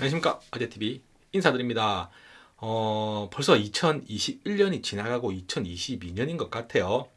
안녕하십니까. 아재TV 인사드립니다. 어, 벌써 2021년이 지나가고 2022년인 것 같아요.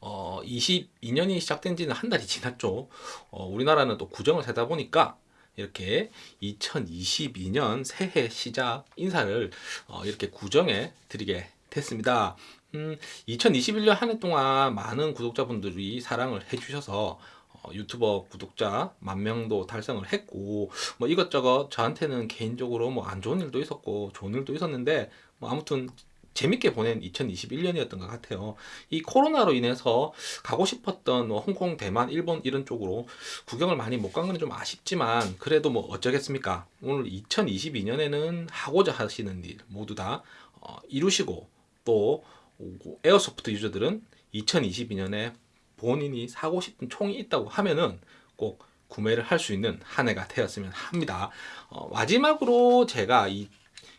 어, 22년이 시작된 지는 한 달이 지났죠. 어, 우리나라는 또 구정을 세다 보니까 이렇게 2022년 새해 시작 인사를 어, 이렇게 구정해 드리게 됐습니다. 음, 2021년 한 해 동안 많은 구독자분들이 사랑을 해주셔서 어, 유튜버 구독자 만 명도 달성을 했고 뭐 이것저것 저한테는 개인적으로 뭐 안 좋은 일도 있었고 좋은 일도 있었는데 뭐 아무튼 재밌게 보낸 2021년이었던 것 같아요. 이 코로나로 인해서 가고 싶었던 뭐 홍콩, 대만, 일본 이런 쪽으로 구경을 많이 못 간 건 좀 아쉽지만 그래도 뭐 어쩌겠습니까? 오늘 2022년에는 하고자 하시는 일 모두 다 어, 이루시고 또 에어소프트 유저들은 2022년에 본인이 사고 싶은 총이 있다고 하면은 꼭 구매를 할 수 있는 한 해가 되었으면 합니다. 어, 마지막으로 제가 이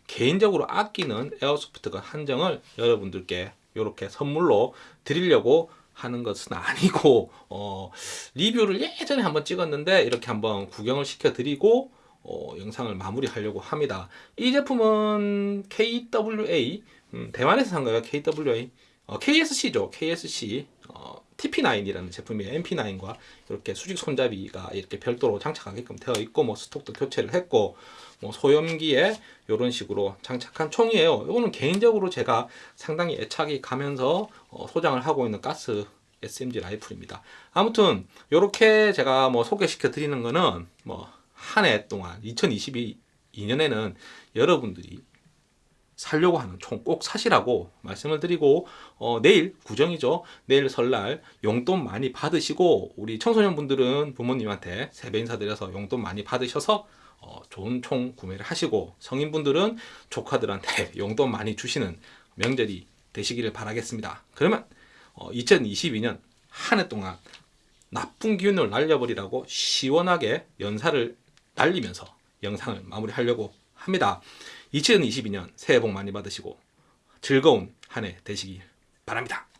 개인적으로 아끼는 에어소프트건 한정을 여러분들께 이렇게 선물로 드리려고 하는 것은 아니고 어, 리뷰를 예전에 한번 찍었는데 이렇게 한번 구경을 시켜 드리고 어, 영상을 마무리 하려고 합니다. 이 제품은 KWA 음, 대만에서 산 거예요. KWA 어, KSC죠. KSC 어, TP9이라는 제품이에요. MP9과 이렇게 수직 손잡이가 이렇게 별도로 장착하게끔 되어 있고 뭐 스톡도 교체를 했고 뭐 소염기에 이런 식으로 장착한 총이에요. 이거는 개인적으로 제가 상당히 애착이 가면서 어, 소장을 하고 있는 가스 SMG 라이플입니다. 아무튼 이렇게 제가 뭐 소개시켜 드리는 거는 뭐 한 해 동안 2022년에는 여러분들이 살려고 하는 총 꼭 사시라고 말씀을 드리고 어, 내일 구정이죠. 내일 설날 용돈 많이 받으시고 우리 청소년 분들은 부모님한테 세배 인사드려서 용돈 많이 받으셔서 어, 좋은 총 구매를 하시고 성인분들은 조카들한테 용돈 많이 주시는 명절이 되시기를 바라겠습니다. 그러면 어, 2022년 한 해 동안 나쁜 기운을 날려버리라고 시원하게 연사를 날리면서 영상을 마무리하려고 합니다 2022년 새해 복 많이 받으시고 즐거운 한 해 되시길 바랍니다.